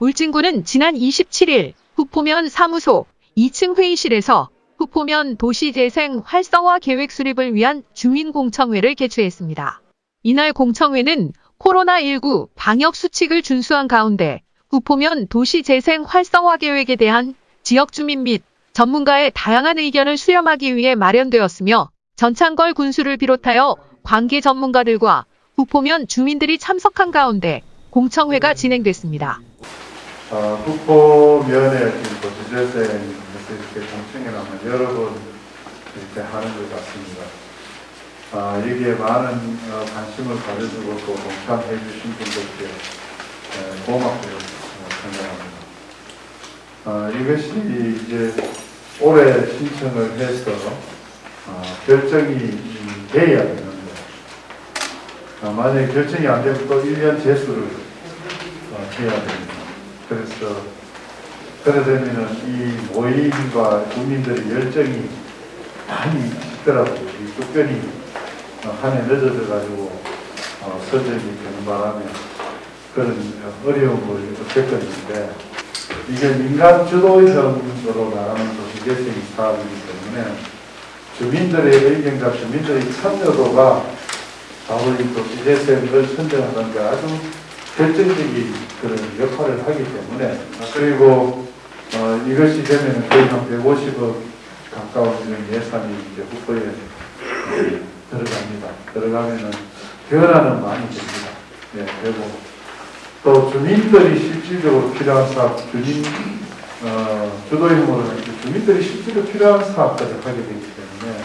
울진군은 지난 27일 후포면 사무소 2층 회의실에서 후포면 도시재생 활성화 계획 수립을 위한 주민공청회를 개최했습니다. 이날 공청회는 코로나19 방역 수칙을 준수한 가운데 후포면 도시재생 활성화 계획에 대한 지역 주민 및 전문가의 다양한 의견을 수렴하기 위해 마련되었으며 전창걸 군수를 비롯하여 관계 전문가들과 후포면 주민들이 참석한 가운데 공청회가 진행됐습니다. 어, 국보면에 지금 도시재생에서 이렇게 공청회라면 여러 번 이렇게 하는 것 같습니다. 아, 여기에 많은 어, 관심을 가져주고 또 동참해 주신 분들께 에, 고맙게 어, 생각합니다. 아, 이것이 이제 올해 신청을 해서 어, 결정이 음, 돼야 되는데 아, 만약에 결정이 안 되면 또 1년 재수를 어, 해야 됩니다. 그래서 그러려면은 이 모임과 국민들의 열정이 많이 있더라고요. 이 특별히 어, 한해 늦어져 가지고 어, 서적이 되는 바람에 그런 어려움을 겪었는데 이게 민간 주도형으로 나가는 도시재생 사업이기 때문에 주민들의 의견과 주민들의 참여도가 바로 이 도시재생을 선정하는 데 아주 결정적인 그런 역할을 하기 때문에 그리고 어, 이것이 되면 거의 한 150억 가까운 그런 예산이 이제 어, 들어갑니다. 들어가면은 변화는 많이 됩니다. 네, 되고 또 주민들이 실질적으로 필요한 사업, 주민 어, 이렇게 주민들이 실제로 필요한 사업들을 하게 되기 때문에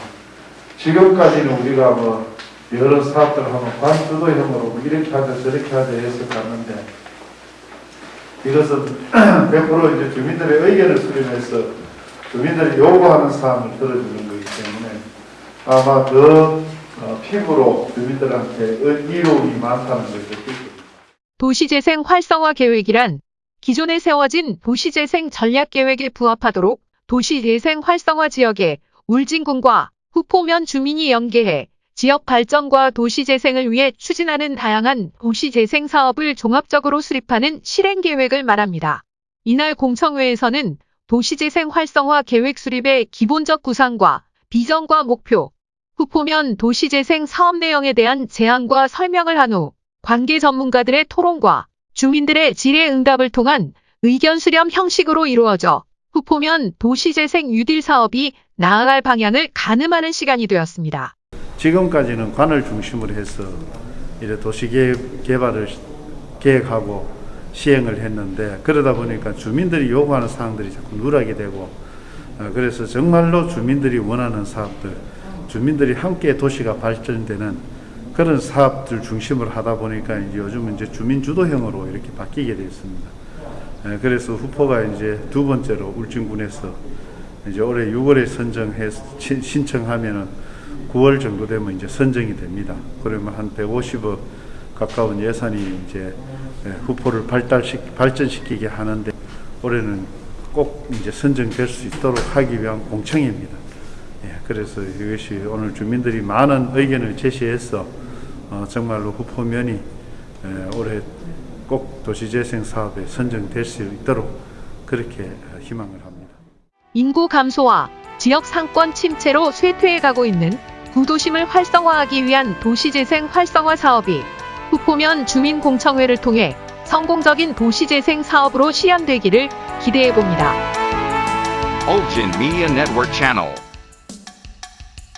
지금까지는 우리가 뭐 여러 사업들을 하면 반주도형으로 뭐 이렇게 하자 저렇게 하자 해서 갔는데 이것은 100% 이제 주민들의 의견을 수렴해서 주민들이 요구하는 사항을 들어주는 거기 때문에 아마 더 어, 피부로 주민들한테 의- 이로움이 많다는 있습니다. 도시재생 활성화 계획이란 기존에 세워진 도시재생 전략계획에 부합하도록 도시재생 활성화 지역에 울진군과 후포면 주민이 연계해 지역 발전과 도시 재생을 위해 추진하는 다양한 도시 재생 사업을 종합적으로 수립하는 실행 계획을 말합니다. 이날 공청회에서는 도시재생 활성화 계획 수립의 기본적 구상과 비전과 목표, 후포면 도시재생 사업 내용에 대한 제안과 설명을 한 후 관계 전문가들의 토론과 주민들의 질의 응답을 통한 의견 수렴 형식으로 이루어져 후포면 도시재생 뉴딜 사업이 나아갈 방향을 가늠하는 시간이 되었습니다. 지금까지는 관을 중심으로 해서 이래 도시계획 개발을 계획하고 시행을 했는데 그러다 보니까 주민들이 요구하는 사항들이 자꾸 누락이 되고 어, 그래서 정말로 주민들이 원하는 사업들 주민들이 함께 도시가 발전되는 그런 사업들 중심으로 하다 보니까 이제 요즘은 이제 주민 주도형으로 이렇게 바뀌게 되었습니다. 예, 그래서 후포가 이제 두 번째로 울진군에서 이제 올해 6월에 선정해 신- 신청하면은 9월 정도 되면 이제 선정이 됩니다. 그러면 한 150억 가까운 예산이 이제 예, 후포를 발달시 발전시키게 하는데 올해는 꼭 이제 선정될 수 있도록 하기 위한 공청입니다. 예, 그래서 이것이 오늘 주민들이 많은 의견을 제시해서 어, 정말로 후포면이 예, 올해 꼭 도시재생 사업에 선정될 수 있도록 그렇게 어, 희망을 합니다. 인구 감소와 지역 상권 침체로 쇠퇴해가고 있는 구도심을 활성화하기 위한 도시재생 활성화 사업이 후포면 주민공청회를 통해 성공적인 도시재생 사업으로 실현되기를 기대해봅니다.